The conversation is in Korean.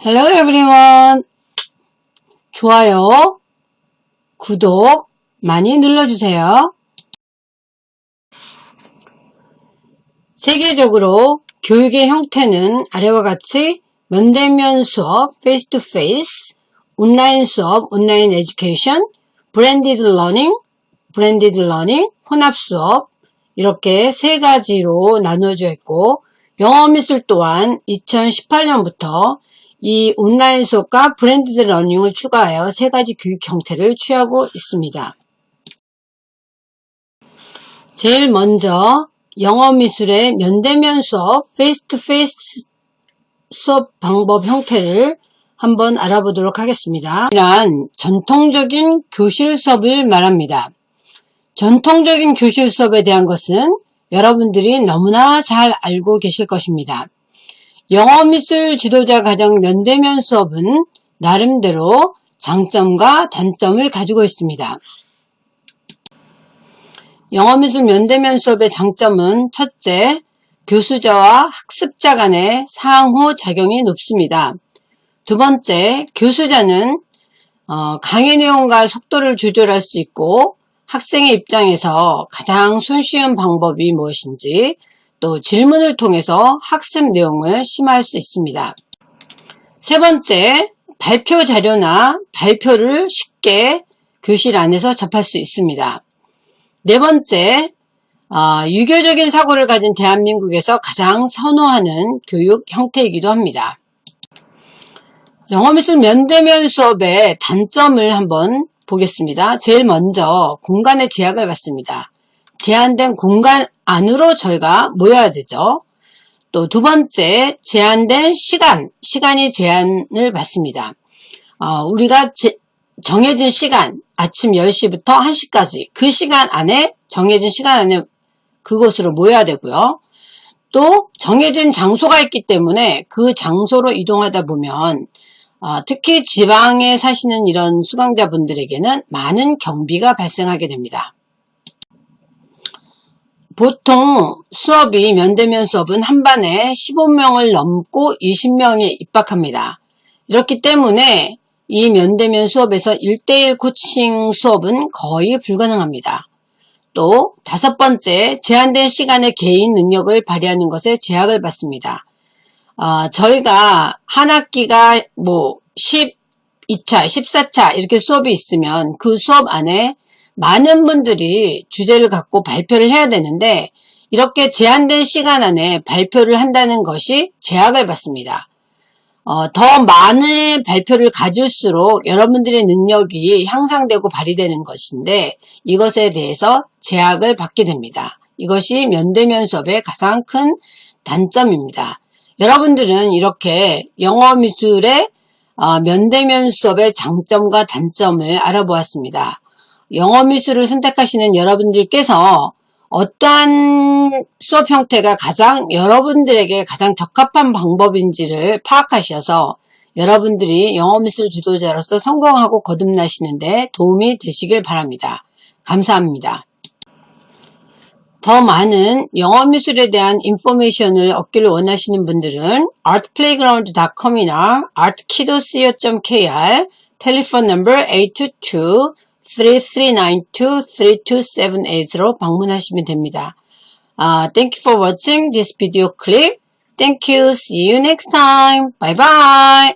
Hello everyone. 좋아요, 구독 많이 눌러주세요. 세계적으로 교육의 형태는 아래와 같이 면대면 수업, face to face, 온라인 수업, online education, blended learning, blended learning, 혼합 수업 이렇게 세 가지로 나누어져 있고 영어 미술 또한 2018년부터 이 온라인 수업과 blended learning을 추가하여 세 가지 교육 형태를 취하고 있습니다. 제일 먼저 영어 미술의 면대면 수업, face to face 수업 방법 형태를 한번 알아보도록 하겠습니다. 이란 전통적인 교실 수업을 말합니다. 전통적인 교실 수업에 대한 것은 여러분들이 너무나 잘 알고 계실 것입니다. 영어미술 지도자 과정 면대면 수업은 나름대로 장점과 단점을 가지고 있습니다. 영어미술 면대면 수업의 장점은 첫째, 교수자와 학습자 간의 상호 작용이 높습니다. 두 번째, 교수자는 어, 강의 내용과 속도를 조절할 수 있고 학생의 입장에서 가장 손쉬운 방법이 무엇인지 또 질문을 통해서 학습 내용을 심화할 수 있습니다. 세 번째, 발표 자료나 발표를 쉽게 교실 안에서 접할 수 있습니다. 네 번째, 어, 유교적인 사고를 가진 대한민국에서 가장 선호하는 교육 형태이기도 합니다. 영어 미술 면대면 수업의 단점을 한번 보겠습니다. 제일 먼저 공간의 제약을 받습니다. 제한된 공간 안으로 저희가 모여야 되죠. 또 두 번째 제한된 시간, 시간이 제한을 받습니다. 어, 우리가 제, 정해진 시간, 아침 10시부터 1시까지 그 시간 안에 정해진 시간 안에 그곳으로 모여야 되고요. 또 정해진 장소가 있기 때문에 그 장소로 이동하다 보면 어, 특히 지방에 사시는 이런 수강자분들에게는 많은 경비가 발생하게 됩니다. 보통 수업이 면대면 수업은 한 반에 15명을 넘고 20명에 입학합니다. 이렇기 때문에 이 면대면 수업에서 1대1 코칭 수업은 거의 불가능합니다. 또 다섯 번째, 제한된 시간에 개인 능력을 발휘하는 것에 제약을 받습니다. 어, 저희가 한 학기가 뭐 12차, 14차 이렇게 수업이 있으면 그 수업 안에 많은 분들이 주제를 갖고 발표를 해야 되는데 이렇게 제한된 시간 안에 발표를 한다는 것이 제약을 받습니다. 어, 더 많은 발표를 가질수록 여러분들의 능력이 향상되고 발휘되는 것인데 이것에 대해서 제약을 받게 됩니다. 이것이 면대면 수업의 가장 큰 단점입니다. 여러분들은 이렇게 영어 미술의 어, 면대면 수업의 장점과 단점을 알아보았습니다. 영어 미술을 선택하시는 여러분들께서 어떠한 수업 형태가 가장 여러분들에게 가장 적합한 방법인지를 파악하셔서 여러분들이 영어 미술 지도자로서 성공하고 거듭나시는데 도움이 되시길 바랍니다. 감사합니다. 더 많은 영어 미술에 대한 인포메이션을 얻기를 원하시는 분들은 artplayground.com이나 artkido.co.kr 텔레폰 넘버 822-3392-3278로 방문하시면 됩니다. Uh, thank you for watching this video clip. Thank you. See you next time. Bye bye.